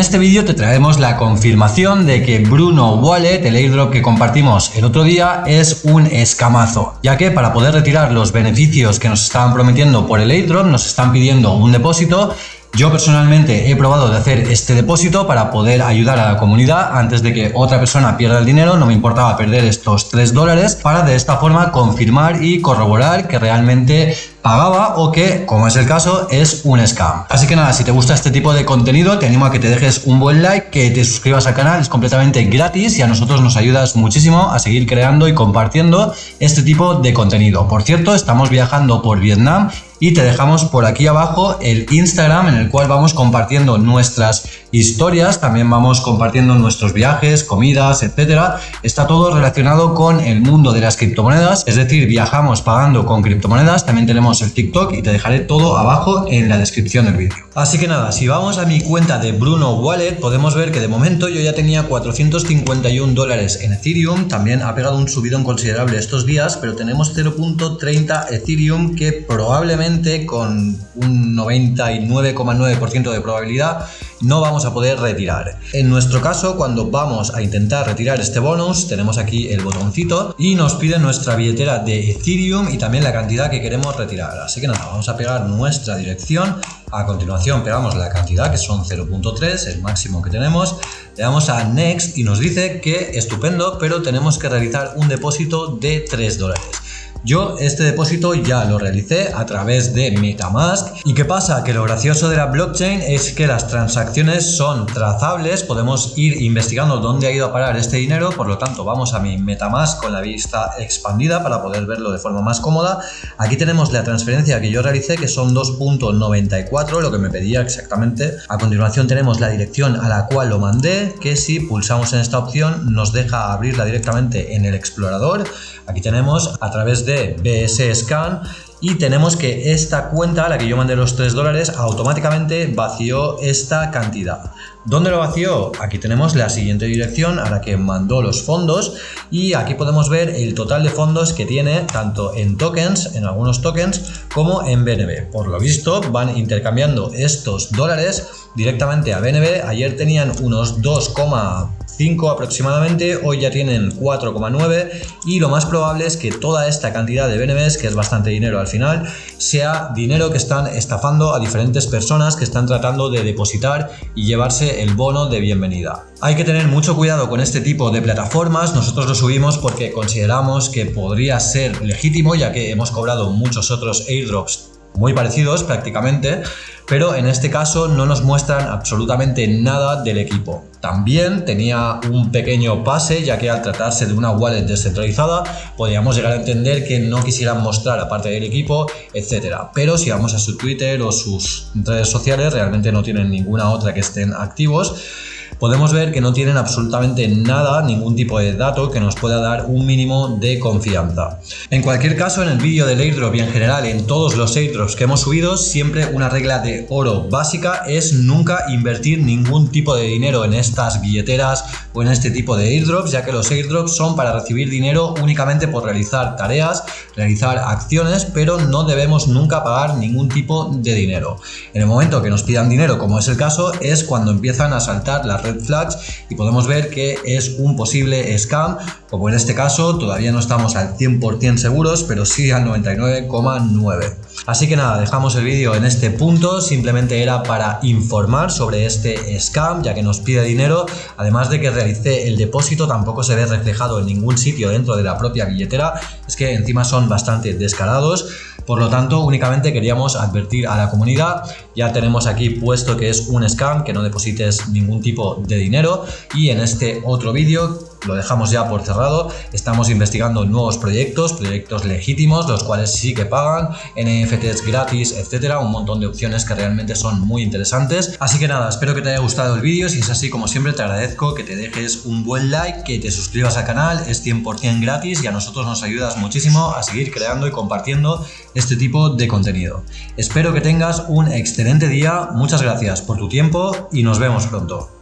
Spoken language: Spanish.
este vídeo te traemos la confirmación de que Bruno Wallet, el airdrop que compartimos el otro día, es un escamazo, ya que para poder retirar los beneficios que nos estaban prometiendo por el airdrop nos están pidiendo un depósito yo personalmente he probado de hacer este depósito para poder ayudar a la comunidad antes de que otra persona pierda el dinero, no me importaba perder estos 3 dólares para de esta forma confirmar y corroborar que realmente pagaba o que, como es el caso, es un scam. Así que nada, si te gusta este tipo de contenido, te animo a que te dejes un buen like, que te suscribas al canal, es completamente gratis y a nosotros nos ayudas muchísimo a seguir creando y compartiendo este tipo de contenido. Por cierto, estamos viajando por Vietnam y te dejamos por aquí abajo el Instagram en el cual vamos compartiendo nuestras historias, también vamos compartiendo nuestros viajes, comidas, etcétera. Está todo relacionado con el mundo de las criptomonedas, es decir, viajamos pagando con criptomonedas, también tenemos el TikTok y te dejaré todo abajo en la descripción del vídeo. Así que nada, si vamos a mi cuenta de Bruno Wallet, podemos ver que de momento yo ya tenía 451 dólares en Ethereum, también ha pegado un subidón considerable estos días, pero tenemos 0.30 Ethereum que probablemente con un 99,9% de probabilidad no vamos a poder retirar. En nuestro caso, cuando vamos a intentar retirar este bonus, tenemos aquí el botoncito y nos pide nuestra billetera de Ethereum y también la cantidad que queremos retirar. Así que nada, vamos a pegar nuestra dirección. A continuación pegamos la cantidad que son 0.3, el máximo que tenemos. Le damos a Next y nos dice que estupendo, pero tenemos que realizar un depósito de 3 dólares. Yo este depósito ya lo realicé a través de Metamask. ¿Y qué pasa? Que lo gracioso de la blockchain es que las transacciones son trazables, podemos ir investigando dónde ha ido a parar este dinero, por lo tanto vamos a mi Metamask con la vista expandida para poder verlo de forma más cómoda. Aquí tenemos la transferencia que yo realicé que son 2.94, lo que me pedía exactamente. A continuación tenemos la dirección a la cual lo mandé, que si pulsamos en esta opción nos deja abrirla directamente en el explorador. Aquí tenemos a través de BS Scan y tenemos que esta cuenta a la que yo mandé los 3 dólares automáticamente vació esta cantidad. ¿Dónde lo vació? Aquí tenemos la siguiente dirección a la que mandó los fondos y aquí podemos ver el total de fondos que tiene tanto en tokens, en algunos tokens, como en BNB. Por lo visto van intercambiando estos dólares directamente a BNB. Ayer tenían unos 2, 5 aproximadamente, hoy ya tienen 4,9 y lo más probable es que toda esta cantidad de BNBs, que es bastante dinero al final, sea dinero que están estafando a diferentes personas que están tratando de depositar y llevarse el bono de bienvenida. Hay que tener mucho cuidado con este tipo de plataformas, nosotros lo subimos porque consideramos que podría ser legítimo ya que hemos cobrado muchos otros airdrops muy parecidos prácticamente, pero en este caso no nos muestran absolutamente nada del equipo. También tenía un pequeño pase, ya que al tratarse de una wallet descentralizada, podríamos llegar a entender que no quisieran mostrar aparte del equipo, etcétera. Pero si vamos a su Twitter o sus redes sociales, realmente no tienen ninguna otra que estén activos podemos ver que no tienen absolutamente nada, ningún tipo de dato que nos pueda dar un mínimo de confianza. En cualquier caso, en el vídeo del airdrop y en general en todos los airdrops que hemos subido, siempre una regla de oro básica es nunca invertir ningún tipo de dinero en estas billeteras o en este tipo de airdrops, ya que los airdrops son para recibir dinero únicamente por realizar tareas, realizar acciones, pero no debemos nunca pagar ningún tipo de dinero. En el momento que nos pidan dinero, como es el caso, es cuando empiezan a saltar las redes flags y podemos ver que es un posible scam, como en este caso todavía no estamos al 100% seguros, pero sí al 99,9%. Así que nada, dejamos el vídeo en este punto, simplemente era para informar sobre este scam, ya que nos pide dinero, además de que realicé el depósito, tampoco se ve reflejado en ningún sitio dentro de la propia billetera, es que encima son bastante descarados, por lo tanto, únicamente queríamos advertir a la comunidad. Ya tenemos aquí puesto que es un scam, que no deposites ningún tipo de dinero. Y en este otro vídeo lo dejamos ya por cerrado. Estamos investigando nuevos proyectos, proyectos legítimos, los cuales sí que pagan, NFTs gratis, etcétera, un montón de opciones que realmente son muy interesantes. Así que nada, espero que te haya gustado el vídeo. Si es así, como siempre, te agradezco que te dejes un buen like, que te suscribas al canal, es 100% gratis y a nosotros nos ayudas muchísimo a seguir creando y compartiendo este tipo de contenido. Espero que tengas un excelente día, muchas gracias por tu tiempo y nos vemos pronto.